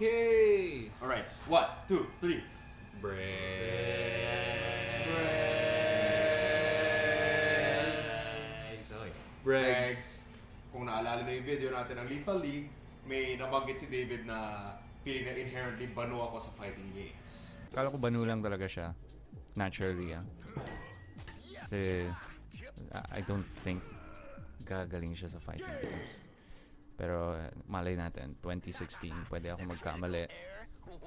Okay. Alright, one, two, three. Okay. Bregs. Bregs. Kung naalala na yung video natin ng Lethal League, may nabanggit si David na feeling na inherently banu ako sa fighting games. Kala ko banu lang talaga siya. Naturally, ah. Kasi, I I don't think gagaling siya sa fighting games. Pero, malay natin, 2016, pwede ako magkamali.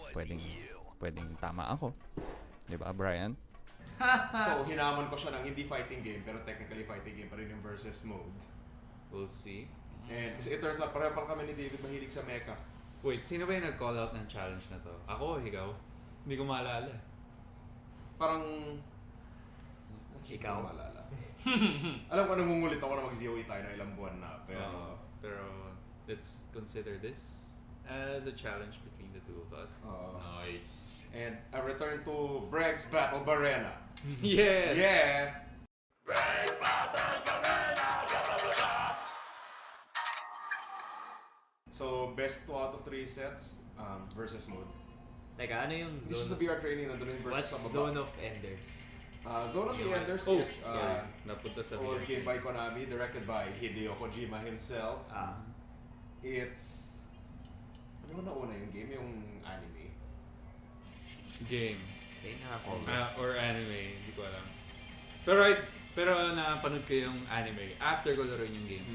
Pwedeng, pwedeng tama ako. Di ba, Brian? so, hinaman ko siya ng hindi fighting game, pero technically fighting game pa rin yung versus mode. We'll see. And kasi it turns out, pareho pa kami ni David mahilig sa mecha. Wait, sino ba yung nag-call out ng challenge na to? Ako o ikaw? Hindi ko maalala. Parang... Ikaw? Hindi ko maalala. Alam ko, nangungulit ako na mag-ZOE tayo na ilang buwan na. Pero... Uh, pero let's consider this as a challenge between the two of us. Oo. nice. and a return to Breg's Battle Barena. yes! Yeah! So, best 2 out of 3 sets um, versus mode. Teka, ano yung This is zone? the VR training nandun yung versus What's sa baba. zone of enders? Uh, Zone of the Enders Oh, is uh, Napunta sa old video game by Konami, directed by Hideo Kojima himself. Ah. It's... Ano ba nauna yung game? Yung anime? Game. Okay, nakakover. Ah, or anime, hindi ko alam. Pero I, pero napanood ko yung anime after ko laruin yung game.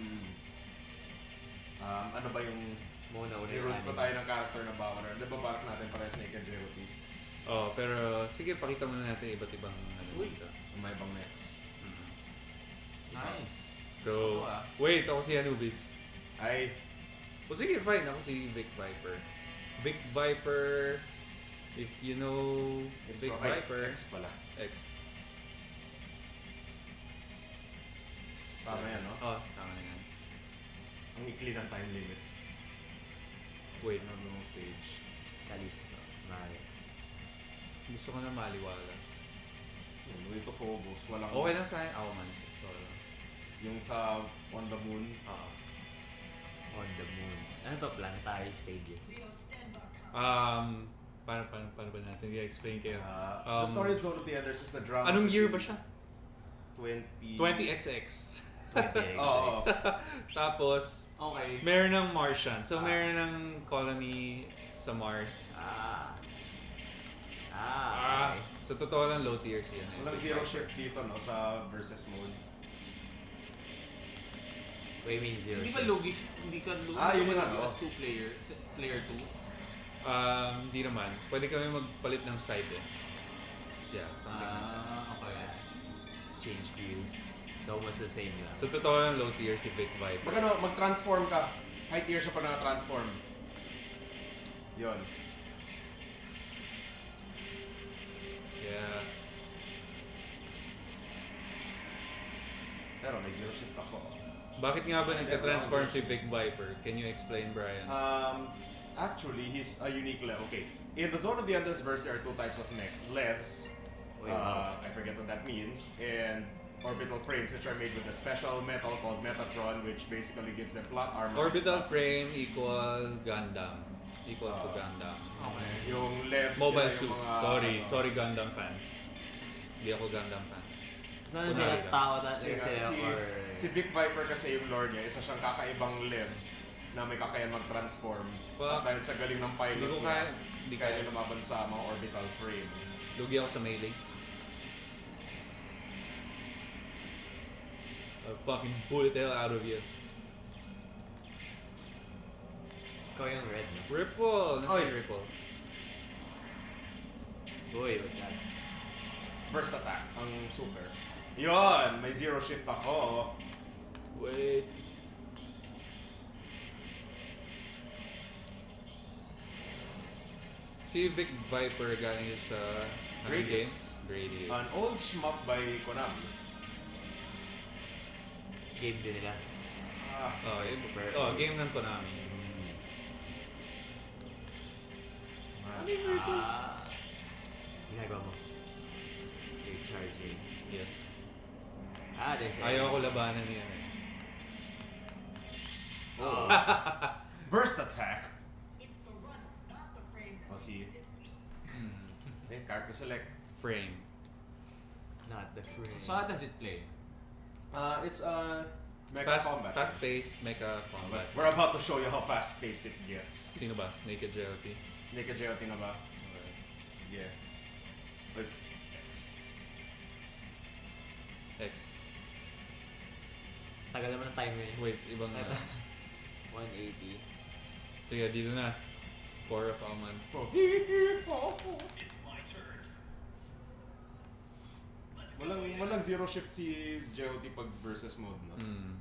Um, ano ba yung... Muna ulit rules pa tayo ng character na Bowner. Di ba balak natin para Snake and Jewelry? Oh, pero sige, pakita muna natin iba't ibang ano Uy. dito. May ibang next. Nice. So, ah. wait, ako si Anubis. Ay, O sige, fine. Ako si Vic Viper. Vic Viper, if you know it's Vic ay, Viper, X pala. X. Tama yan, no? Oh, tama na yan. Ang ikli ng time limit. Wait, Ano nung stage. Gusto ko na maliwalas. Yung way to focus. Walang... Okay lang sa akin. Ako man. Sorry. Yung sa On the Moon. Ah. On the moon. Ano to? Planetary stages. Um, paano, paano, paano ba natin i-explain kayo? Uh, Um, the story of Zone of the Enders is the drama. Anong year ba siya? 20... 20XX. 20 Oo. Tapos, Okay. meron ng Martian. So, meron ng colony sa Mars. Ah. Ah. Ah, Okay. so totoo lang low tier siya. Walang zero shift dito, no? Sa versus mode. What do you mean zero Hindi ba shift? logis? Hindi ka logis? Ah, yun no? as two player, player two. Um, hindi naman. Pwede kami magpalit ng side eh. Yeah, something like that. Ah, okay. Change views. It's almost the same lang. So totoo lang low tier si Vic Viper. Pag ano, mag-transform ka. High tier siya pa na-transform. Yun. Pero may zero shift ako. Bakit nga ba nagka-transform si Vic Viper? Can you explain, Brian? Um, actually, he's a unique level. Okay, in the Zone of the Enders verse, there are two types of mechs. Levs, uh, I forget what that means, and orbital frames, which are made with a special metal called Metatron, which basically gives them plot armor. Orbital frame equal Gundam. Equals to Ah. Gundam. Okay. Yung levs, Mobile sila suit. yung mga, Sorry. ano, Sorry Gundam fans. Hindi ako Gundam fan. So ano Kunwari sila lang. tao na Si, sila si, or... si Vic Viper kasi yung lore niya, isa siyang kakaibang lev na may kakayan mag-transform. Fuck. At dahil sa galing ng pilot Hindi ko niya, kaya. Hindi kaya kaya. niya lumaban sa mga orbital frame. Lugi ako sa melee. I'll fucking bullet the hell out of you. Ikaw yung red, no? Ripple! Nasa Oy. Ripple? Boy, what's that? First attack, ang super. Yon, may zero shift ako. Oh. Wait. Si Vic Viper galing sa anong uh, Gradius. game? Gradius. An old shmup by Konami. Game din nila. Ah, oh, super, game, super. oh, game ng Konami. Ah. Ginagawa mo. You're charging. Yes. Ah, there's Ayaw ko labanan yan eh. Oh. burst attack. si Hmm. eh, character select. Frame. Not the frame. So how does it play? Uh, it's uh, Mega Fast, Combat. fast-paced mecha But combat. we're about to show you how fast-paced it gets. Sino ba? Naked JLT? Naked JLT na ba? Sige. But, X. X. Tagal naman ng timer yun. Wait, ibang na. 180. Sige, dito na. Core of Alman. Walang, walang zero shift si JOT pag versus mode, no? Hmm.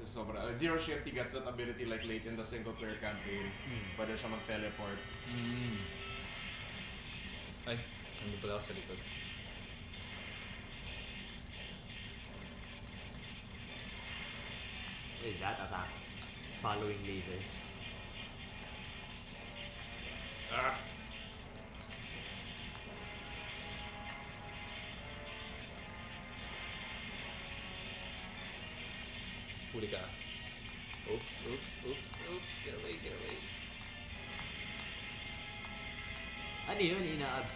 Kasi sobra. uh, zero shift, he gets that ability like late in the single player campaign. Pwede siya mag-teleport. Hmm. Ay, nandun pala ako sa likod. Is that attack? Following lasers. Ah!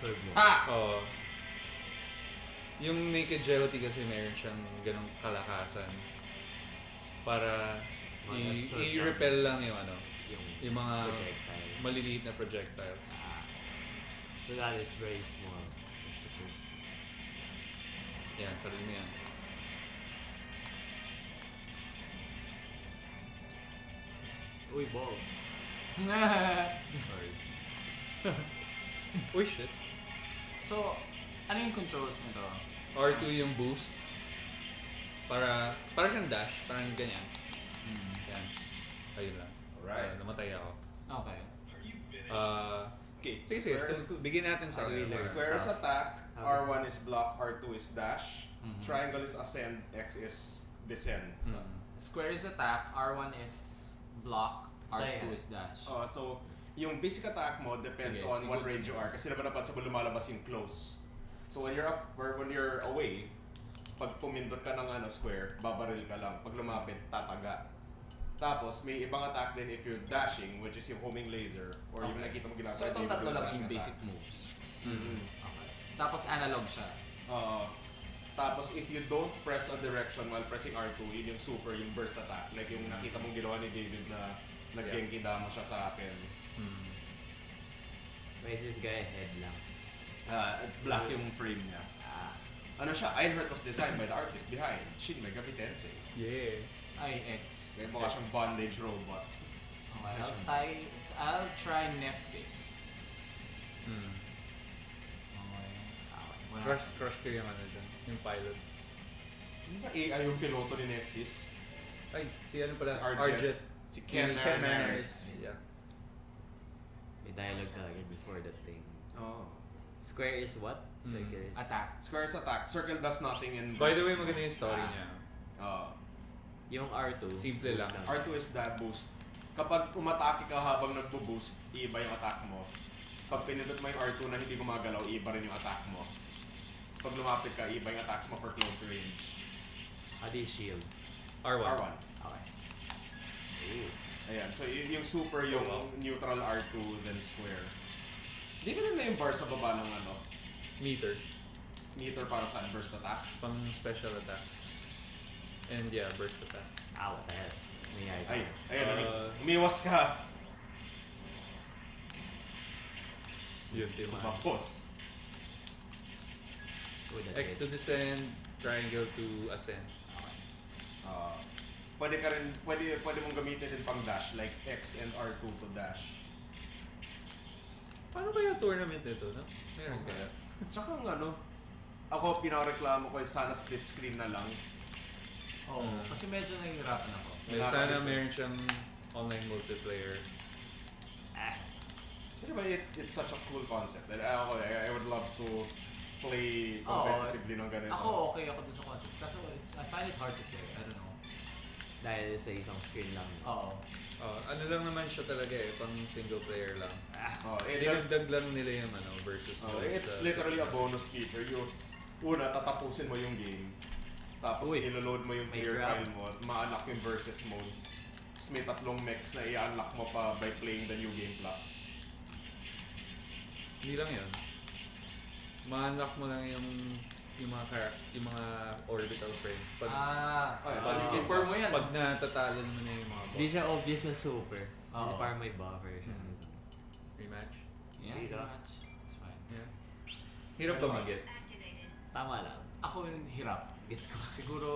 Ina-absorb mo? Ha! Oo. Yung Naked JLT kasi meron siyang ganong kalakasan. Para i- Mag-absorb siya. i-repel lang yung ano, Yung yung mga projectile. maliliit na projectiles. Ah. So that is very small. I suppose. Yan, sarili mo yan. Uy, balls. Sorry. Uy, shit. So, ano yung controls nito? R2 yung boost. Para, para siyang dash. Parang ganyan. Yan. Ayun lang. Alright. Ah, namatay ako. Okay. Ah, Okay, sige, sige. Tung- Bigyan natin sa Okay. Square is attack, Okay. R1 is block, R2 is dash, Mhm. triangle is ascend, X is descend. So, Mm. Square is attack, R1 is block, R2 Ayan. is dash. uh, so yung basic attack mo depends Sige, on sige, what range you are. Kasi diba napansin mo lumalabas yung close. So when you're up, or when you're away, pag pumindot ka ng ano, square, babaril ka lang. Pag lumapit, tataga. Tapos, may ibang attack din if you're dashing, which is yung homing laser, or yung Okay. nakita mo ginagawa. So itong tatlo lang yung attack. basic moves. Mhm. Okay. Tapos analog siya. Oo. tapos if you don't press a direction while pressing R2, yun yung super, yung burst attack. Like yung nakita mong ginawa ni David na nag-genki dama siya sa akin. Mm. Why is this guy head lang? Ah, black yung frame niya. Ah. Ano siya, Ironheart was designed by the artist behind Shin Megami Tensei. Yeah. Ay, X. Kaya mukha siyang bondage robot. Okay, I'll try, I'll try Nephis. Mm. Okay. Wala. Crush, crush ko yung ano dyan. Yung pilot. Hindi ba AI yung piloto ni Neftis? Ay, si ano pala? Si Arjet. Arjet. Si Ken, Ken. Yeah. May dialogue talaga before that thing. Oh. Square is what? Mm. Circle is... Attack. Square's attack. Circle does nothing in By the way, maganda yung story Ah. niya. Oh. Yung R2. Simple lang. R2 is that boost. Kapag umatake ka habang nagbo-boost, iiba yung attack mo. Pag pinindot mo yung R2 na hindi gumagalaw, iiba rin yung attack mo. Pag lumapit ka, iiba yung attacks mo for close range. Do you shield? R1. R1. Okay. Ooh. Ayan, so y- yung super, yung Oh, wow. neutral R2, then square. Di ba na yung bar sa baba ng ano? Meter. Meter para sa burst attack? Pang special attack. And yeah, burst attack. Ah, what the hell? May eyes. Ay, ayan, Uh, umiwas ka. Yun, tima. Tapos. Ooh, that X to descend, triangle to ascend. Uh, pwede ka rin, pwede, pwede mong gamitin din pang dash, like X and R2 to dash. Paano kaya tournament nito, no? Meron kaya? Tsaka ang ano, ako pinareklamo ko sana split screen na lang. Oo. Mm. Kasi medyo nahihirapan ako. May Wala sana kasi- meron siyang online multiplayer. Ah. Kasi ba, it, it's such a cool concept. And ako, I, I would love to play competitively ng ganito. Ako okay ako dun sa concept. Kaso it's, I find it hard to play. I don't know. Dahil sa isang screen lang. Oo. Oh, ano lang naman siya talaga eh, pang single player lang. Ah. Oh, it, Dinagdag lang nila yung ano, versus oh, like it's sa- literally a bonus feature. You, una, tatapusin mo yung game. Tapos Uy. iloload mo yung May player grab. file mo, ma-unlock yung versus mode. Tapos may tatlong mechs na i-unlock mo pa by playing the new game plus. Hindi lang yun. Ma-unlock mo lang yung yung mga chara- yung mga orbital frames. Pag, Ah, Oh, pag, so super mo yan. pag natatalon mo na yung mga Hindi siya obvious na super. Kasi Oo. parang may buffer siya. Hmm. Rematch. yeah, Dito. pretty much. It's fine. Yeah. Hirap ba mag-get? Tama lang. Ako yung hirap. Gets ko. Siguro,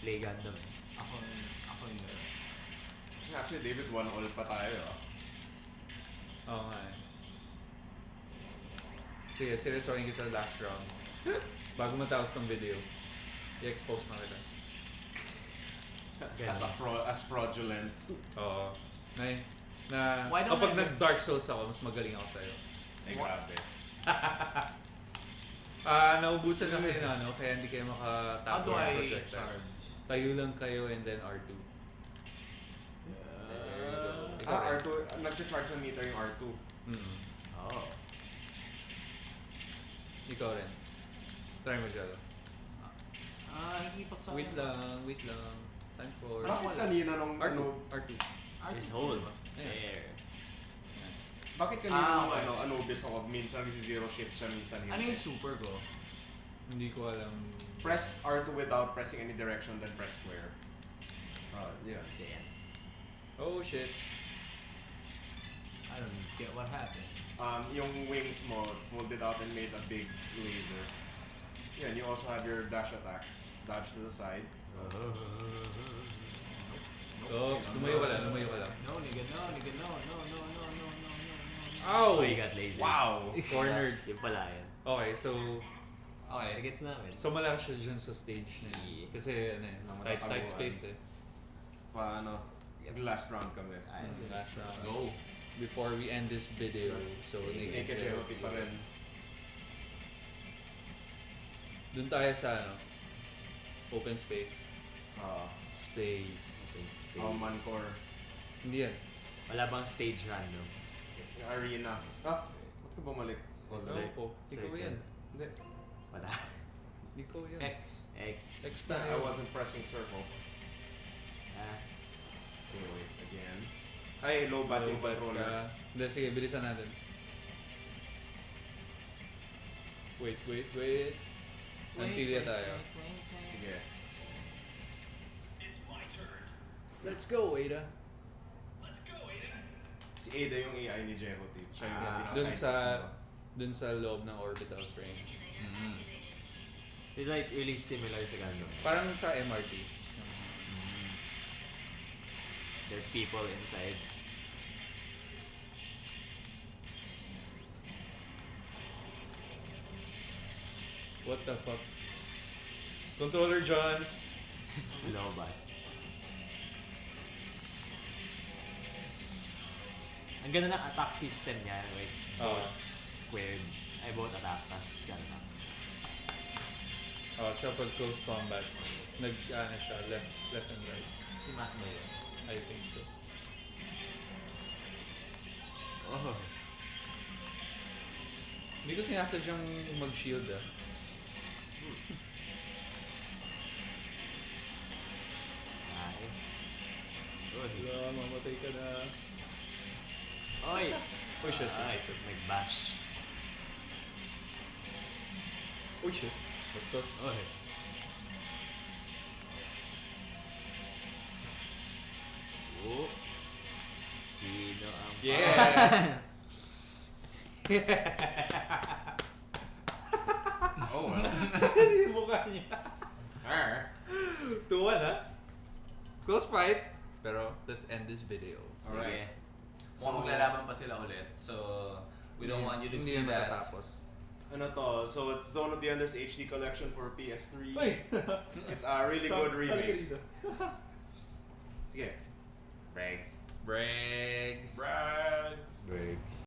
Play Gundam. eh. ako yung, ako yung hirap. Actually, David, one all pa tayo. ah. Oo nga eh. Sige, seryosohin kita last round. Bago matapos tong video, i-expose na kita. As, a fro- as fraudulent. Oo. Na, na Why don't kapag I- nag-Dark Souls ako, mas magaling ako sa'yo. Ay, grabe. Ah, naubusan na kayo na ano, kaya hindi kayo How makatapos do ng I projectiles. charge? Tayo lang kayo and then R2. There you go. Ikaw Ah, rin. R2. Nag-charge ng meter yung R2. Mm. Oh. Ikaw rin. Try mo dyan. Ah, hindi pa sa Wait lang, wait lang. Time for... Bakit kanina nung R2. ano, R2. His hold. There. bakit kanina Ah, nung okay. ano, Anubis ako, minsan zero shift siya, minsan hindi. Ano yung super ko? Hindi ko alam. Press R2 without pressing any direction, then press square. Oh, yeah. Yan. Oh shit. I don't get what happened. Um, yung wings mo, folded out and made a big laser. Yeah, and you also have your dash attack. Dodge to the side. Oops, lumayo ka lang, lumayo ka lang. No, nigga, no, nigga, no, no, no, no, no, no, no, no. Ow! Oh, you got lazy. Wow! Cornered. Yung pala yan. Okay, so... Okay. Gets namin. So malakas siya dyan sa stage na yun. Kasi ano eh, Mga tight, tight matataguan. space eh. Paano? Last round kami. Ayun. Last round. Go. Before we end this video, so naked Naked Jero Jeroty pa rin. Doon tayo sa ano, open space. Ah, Space. Open space. uh, Mancore. Hindi yan. Wala bang stage random? Yung arena. Ah, ba't ka bumalik? Hold on. see. Ewan ko. Ikaw yan. Hindi. Wala. Ikaw yan. X. X. X I tayo. wasn't pressing circle. Ah. Okay, wait, again. Ay, low bat yung controller. Hindi, sige, bilisan natin. Wait, wait, wait. Antilya tayo. Sige. Let's go, Ada. Si Ada yung AI ni Jeroty. Siya yung Ah, Dun sa-. Dun sa loob ng orbital frame. Mm. So it's like really similar sa Gundam. Parang sa MRT. There are people inside. What the fuck? Controller Johns. Lobat. Ang ganda ng attack system niya. Wait. Oo. Squared. Ay, both attack. Tapos gano'n. Oh, tsaka pag close combat, nag, ano siya, left, left and right. Si Matt ba yun? I think so. Oh. Hindi ko sinasadyang mag-shield ah. Ta-da. Oj! Oj, shit. Aj, to meg bash. Oj, shit. What's this? Oh. Sino ang Yeah! oh, well. Mukha niya. Tuwa na. Close fight. Pero, let's end this video. Sige. Alright. Mukhang maglalaban pa sila ulit. So, we don't want you to see that. matatapos. Ano to? So it's Zone of the Enders HD collection for PS3. Uy! It's a really good remake. Sige. Brags. Brags. Brags. Bergs.